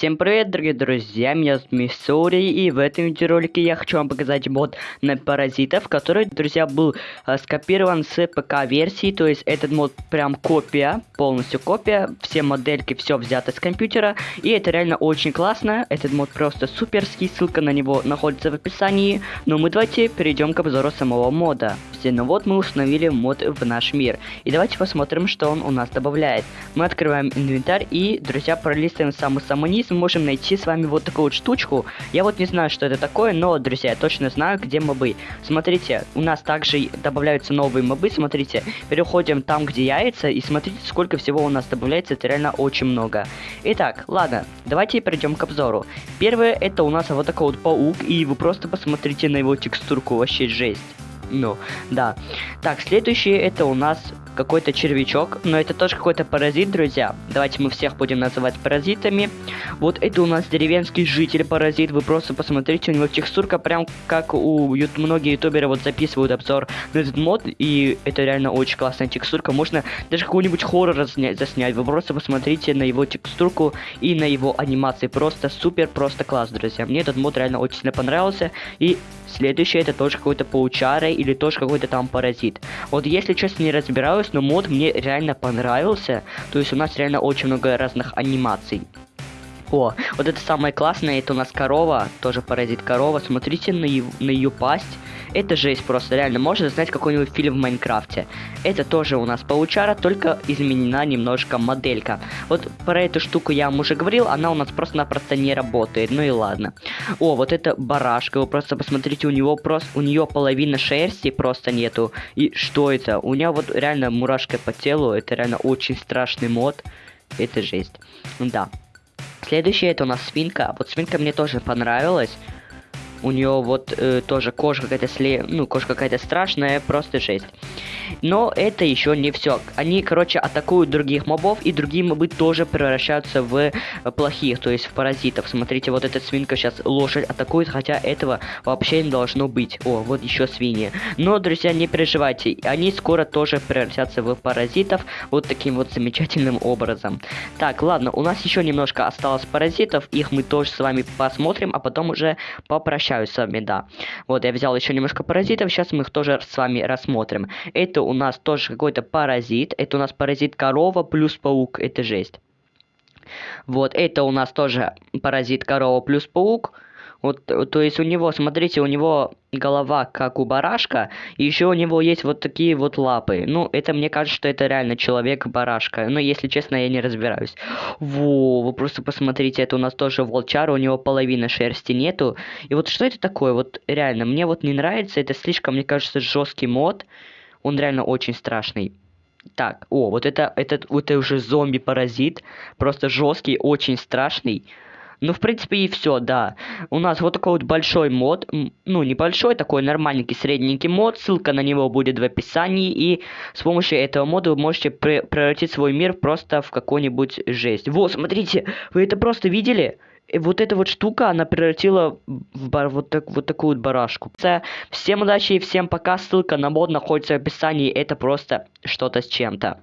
Всем привет, дорогие друзья, меня зовут Миссури, и в этом видеоролике я хочу вам показать мод на паразитов, который, друзья, был э, скопирован с ПК-версии, то есть этот мод прям копия, полностью копия, все модельки, все взято с компьютера, и это реально очень классно, этот мод просто суперский, ссылка на него находится в описании, но мы давайте перейдем к обзору самого мода. Все, ну вот мы установили мод в наш мир, и давайте посмотрим, что он у нас добавляет. Мы открываем инвентарь и, друзья, пролистываем самый-самый низ, мы можем найти с вами вот такую вот штучку. Я вот не знаю, что это такое, но, друзья, я точно знаю, где мобы. Смотрите, у нас также добавляются новые мобы, смотрите, переходим там, где яйца, и смотрите, сколько всего у нас добавляется, это реально очень много. Итак, ладно, давайте перейдем к обзору. Первое, это у нас вот такой вот паук, и вы просто посмотрите на его текстурку, вообще жесть. Ну, да. Так, следующее это у нас какой-то червячок, но это тоже какой-то паразит, друзья. Давайте мы всех будем называть паразитами. Вот это у нас деревенский житель паразит, вы просто посмотрите, у него текстурка прям как у ют многие ютуберы вот записывают обзор на этот мод, и это реально очень классная текстурка. Можно даже какой-нибудь хоррор заснять, вы просто посмотрите на его текстурку и на его анимации. Просто супер, просто класс, друзья. Мне этот мод реально очень сильно понравился, и следующее это тоже какой-то паучара или тоже какой-то там паразит. Вот если честно не разбираюсь, но мод мне реально понравился. То есть у нас реально очень много разных анимаций. О, вот это самое классное, это у нас корова, тоже паразит корова. Смотрите на, на ее пасть. Это жесть просто, реально, можно знать какой-нибудь фильм в Майнкрафте. Это тоже у нас паучара, только изменена немножко моделька. Вот про эту штуку я вам уже говорил, она у нас просто-напросто не работает, ну и ладно. О, вот это барашка, вы просто посмотрите, у него просто, у нее половина шерсти просто нету. И что это? У нее вот реально мурашка по телу, это реально очень страшный мод. Это жесть. Да. Следующее это у нас свинка. Вот свинка мне тоже понравилась. У нее вот э, тоже кожа какая-то сле... ну, кожа какая-то страшная, просто жесть. Но это еще не все. Они, короче, атакуют других мобов, и другие мобы тоже превращаются в э, плохих, то есть в паразитов. Смотрите, вот эта свинка сейчас лошадь атакует, хотя этого вообще не должно быть. О, вот еще свиньи. Но, друзья, не переживайте, они скоро тоже превратятся в паразитов вот таким вот замечательным образом. Так, ладно, у нас еще немножко осталось паразитов, их мы тоже с вами посмотрим, а потом уже попрощаемся общаюсь с вами, да. Вот, я взял еще немножко паразитов, сейчас мы их тоже с вами рассмотрим. Это у нас тоже какой-то паразит, это у нас паразит корова плюс паук, это жесть. Вот, это у нас тоже паразит корова плюс паук. Вот, то есть у него, смотрите, у него голова как у барашка, и еще у него есть вот такие вот лапы. Ну, это мне кажется, что это реально человек-барашка. Но, если честно, я не разбираюсь. Во, вы просто посмотрите, это у нас тоже волчар, у него половины шерсти нету. И вот что это такое? Вот реально, мне вот не нравится, это слишком, мне кажется, жесткий мод. Он реально очень страшный. Так, о, вот это, этот, вот это уже зомби-паразит. Просто жесткий, очень страшный. Ну, в принципе, и все, да. У нас вот такой вот большой мод. Ну, небольшой, такой нормальненький, средненький мод. Ссылка на него будет в описании. И с помощью этого мода вы можете превратить свой мир просто в какую-нибудь жесть. Вот, смотрите, вы это просто видели? вот эта вот штука, она превратила в бар, вот, так, вот такую вот барашку. Всем удачи и всем пока. Ссылка на мод находится в описании. Это просто что-то с чем-то.